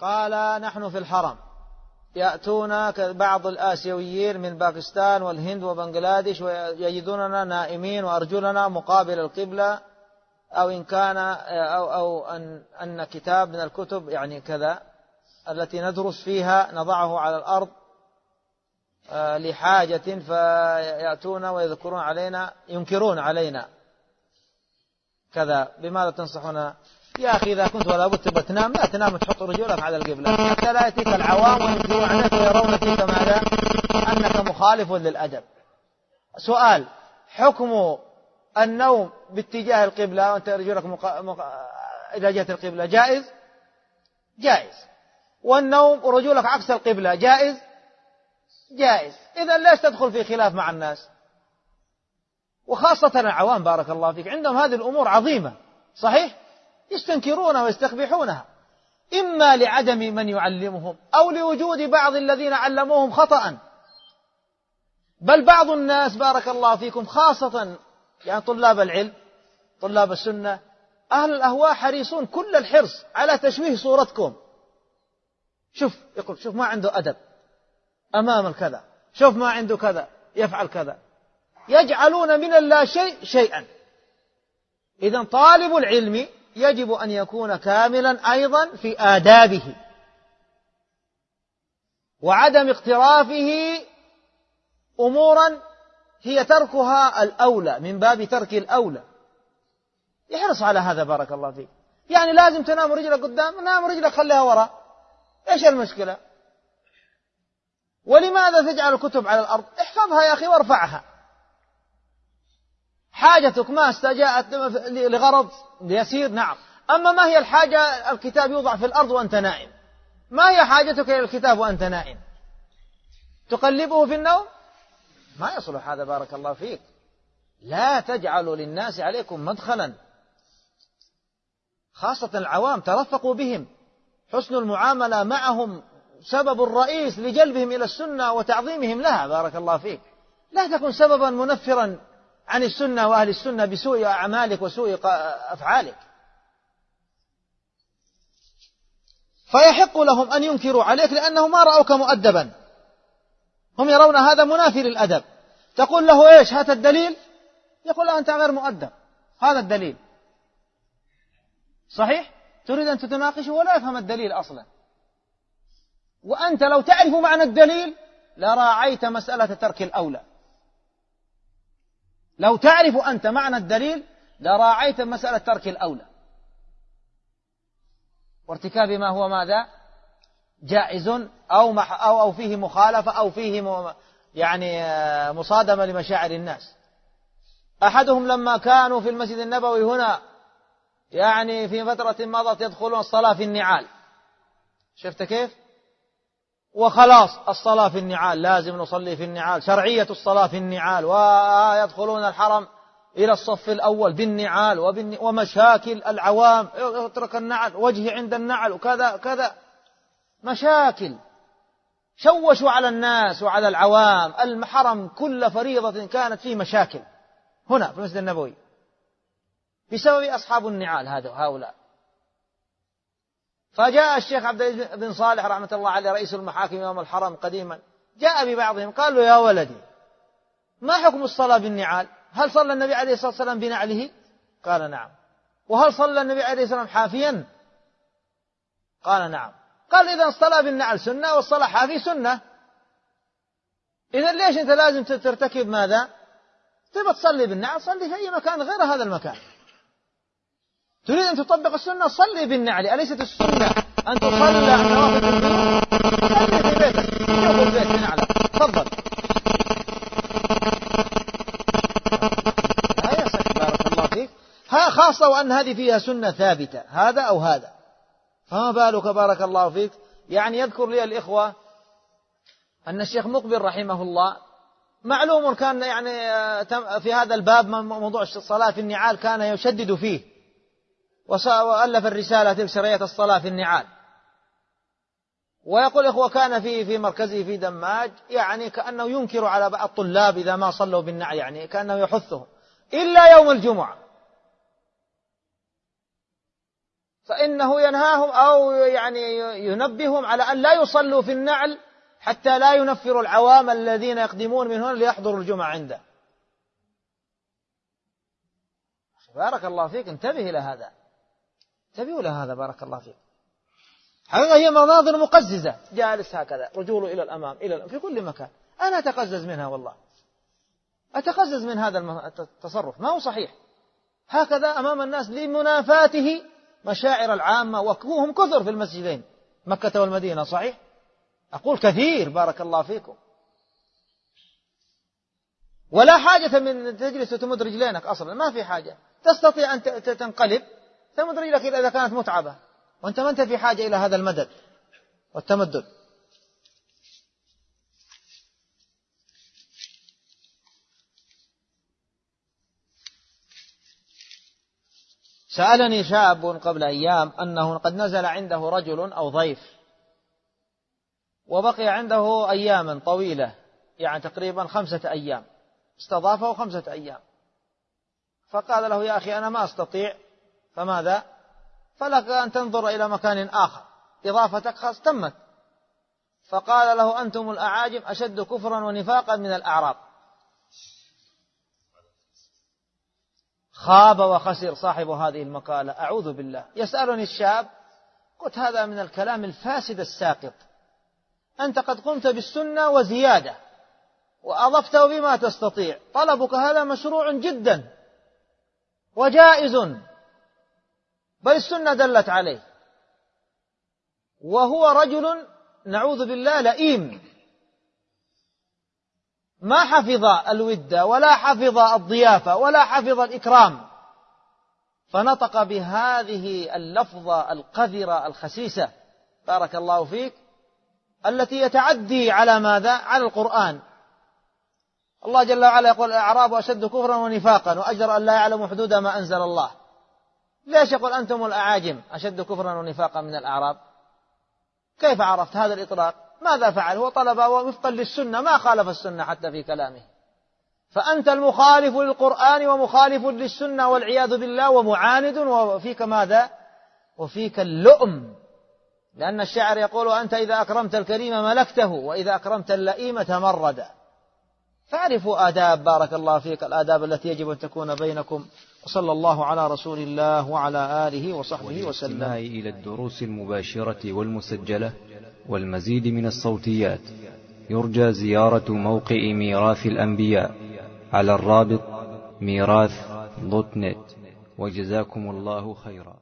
قال نحن في الحرم. يأتون بعض الآسيويين من باكستان والهند وبنغلاديش ويجدوننا نائمين وأرجلنا مقابل القبلة أو إن كان أو أو أن أن كتاب من الكتب يعني كذا التي ندرس فيها نضعه على الأرض آه، لحاجة فيأتون ويذكرون علينا ينكرون علينا. كذا. بماذا تنصحنا؟ يا أخي إذا كنت ولا بد تبغى تنام لا تنام تحط رجولك على القبلة. حتى لا يأتيك العوام وينكرون عليك ويرون فيك ماذا؟ أنك مخالف للأدب. سؤال حكم النوم باتجاه القبلة؟ وأنت رجولك مق... مق... إلى جهة القبلة جائز؟ جائز. والنوم ورجولك عكس القبلة جائز؟ جائز. إذا ليش تدخل في خلاف مع الناس؟ وخاصة العوام بارك الله فيك عندهم هذه الأمور عظيمة صحيح؟ يستنكرونها ويستقبحونها إما لعدم من يعلمهم أو لوجود بعض الذين علموهم خطأ. بل بعض الناس بارك الله فيكم خاصة يعني طلاب العلم طلاب السنة أهل الأهواء حريصون كل الحرص على تشويه صورتكم. شوف يقول شوف ما عنده أدب. أمام الكذا. شوف ما عنده كذا. يفعل كذا. يجعلون من اللا شيء شيئا. إذا طالب العلم يجب أن يكون كاملا أيضا في آدابه وعدم اقترافه أمورا هي تركها الأولى من باب ترك الأولى. يحرص على هذا بارك الله فيك. يعني لازم تنام رجلك قدام نام رجلك خليها وراء إيش المشكلة؟ ولماذا تجعل الكتب على الأرض؟ احفظها يا أخي وارفعها. حاجتك ما استجاءت لغرض يسير نعم. أما ما هي الحاجة الكتاب يوضع في الأرض وأنت نائم. ما هي حاجتك إلى الكتاب وأنت نائم؟ تقلبه في النوم؟ ما يصلح هذا بارك الله فيك. لا تجعلوا للناس عليكم مدخلا. خاصة العوام ترفقوا بهم. حسن المعاملة معهم سبب الرئيس لجلبهم إلى السنة وتعظيمهم لها بارك الله فيك. لا تكن سببا منفرا عن السنة وأهل السنة بسوء أعمالك وسوء أفعالك. فيحق لهم أن ينكروا عليك لأنهم ما رأوك مؤدبا. هم يرون هذا منافي للأدب. تقول له إيش هات الدليل؟ يقول أنت غير مؤدب. هذا الدليل. صحيح؟ تريد أن تتناقشه ولا يفهم الدليل أصلا. وأنت لو تعرف معنى الدليل لراعيت مسألة ترك الأولى. لو تعرف أنت معنى الدليل لراعيت مسألة ترك الأولى. وارتكاب ما هو ماذا؟ جائز أو, مح أو, أو فيه مخالفة أو فيه يعني آه، مصادمة لمشاعر الناس. أحدهم لما كانوا في المسجد النبوي هنا يعني في فترة مضت يدخلون الصلاة في النعال. شفت كيف؟ وخلاص الصلاة في النعال لازم نصلي في النعال شرعية الصلاة في النعال ويدخلون الحرم إلى الصف الأول بالنعال ومشاكل العوام اترك النعل وجهي عند النعل وكذا كذا. مشاكل. شوشوا على الناس وعلى العوام الحرم كل فريضة كانت فيه مشاكل. هنا في المسجد النبوي. بسبب أصحاب النعال هذا هؤلاء. فجاء الشيخ عبد بن صالح رحمة الله عليه رئيس المحاكم يوم الحرم قديما جاء ببعضهم قال له يا ولدي ما حكم الصلاة بالنعال؟ هل صلى النبي عليه الصلاة والسلام بنعله؟ قال نعم. وهل صلى النبي عليه الصلاة والسلام حافيا؟ قال نعم. قال إذا الصلاة بالنعل سنة والصلاة حافي سنة. إذا ليش أنت لازم ترتكب ماذا؟ تبغى تصلي بالنعل صلي في أي مكان غير هذا المكان. تريد أن تطبق السنة؟ صلي بالنعل. أليست السنة أن تصلي النوافل في البيوت صلي في بيتك. شوف البيت بنعلة تفضل. بارك الله فيك. ها خاصة وأن هذه فيها سنة ثابتة. هذا أو هذا. فما بالك بارك الله فيك؟ يعني يذكر لي الإخوة أن الشيخ مقبل رحمه الله معلوم كان يعني آه، في هذا الباب موضوع الصلاة في النعال كان يشدد فيه. وألف الرسالة تلك شرعية الصلاة في النعال. ويقول إخوة كان في في مركزه في دماج يعني كأنه ينكر على بعض الطلاب إذا ما صلوا بالنعل يعني كأنه يحثهم. إلا يوم الجمعة. فإنه ينهاهم أو يعني ينبههم على أن لا يصلوا في النعل حتى لا ينفروا العوام الذين يقدمون من هنا ليحضروا الجمعة عنده. بارك الله فيك انتبه إلى هذا. إلى هذا بارك الله فيك. حقيقة هي مناظر مقززة. جالس هكذا رجوله إلى الأمام إلى الأمام في كل مكان. أنا أتقزز منها والله. أتقزز من هذا التصرف. ما هو صحيح. هكذا أمام الناس لمنافاته مشاعر العامة وهم كثر في المسجدين. مكة والمدينة صحيح؟ أقول كثير بارك الله فيكم. ولا حاجة من تجلس وتمد رجلينك أصلا ما في حاجة. تستطيع أن تنقلب. تمد رجلك إذا كانت متعبة. وأنت ما أنت في حاجة إلى هذا المدد والتمدد. سألني شاب قبل أيام أنه قد نزل عنده رجل أو ضيف وبقي عنده أياما طويلة يعني تقريبا خمسة أيام. استضافه خمسة أيام. فقال له يا أخي أنا ما أستطيع فماذا؟ فلك أن تنظر إلى مكان آخر. إضافتك خاص تمت. فقال له أنتم الأعاجم أشد كفرا ونفاقا من الأعراب. خاب وخسر صاحب هذه المقالة. أعوذ بالله. يسألني الشاب قلت هذا من الكلام الفاسد الساقط. أنت قد قمت بالسنة وزيادة وأضفته بما تستطيع. طلبك هذا مشروع جدا. وجائز. بل السنة دلت عليه. وهو رجل نعوذ بالله لئيم. ما حفظ الود ولا حفظ الضيافة ولا حفظ الإكرام. فنطق بهذه اللفظة القذرة الخسيسة. بارك الله فيك. التي يتعدي على ماذا؟ على القرآن. الله جل وعلا يقول الأعراب أشد كفرا ونفاقا وأجر أن لا يعلموا حدود ما أنزل الله. ليش يقول أنتم الأعاجم؟ أشد كفرا ونفاقا من الأعراب. كيف عرفت هذا الإطلاق؟ ماذا فعل؟ هو طلب وفقا للسنة ما خالف السنة حتى في كلامه. فأنت المخالف للقرآن ومخالف للسنة والعياذ بالله ومعاند وفيك ماذا؟ وفيك اللؤم. لأن الشاعر يقول أنت إذا أكرمت الكريم ملكته وإذا أكرمت اللئيم تمرد. فاعرفوا آداب بارك الله فيك الآداب التي يجب أن تكون بينكم. وصلى الله على رسول الله وعلى آله وصحبه وسلم. إلى الدروس المباشرة والمسجلة والمزيد من الصوتيات يرجى زيارة موقع ميراث الأنبياء على الرابط ميراث دوت نت. وجزاكم الله خيرا.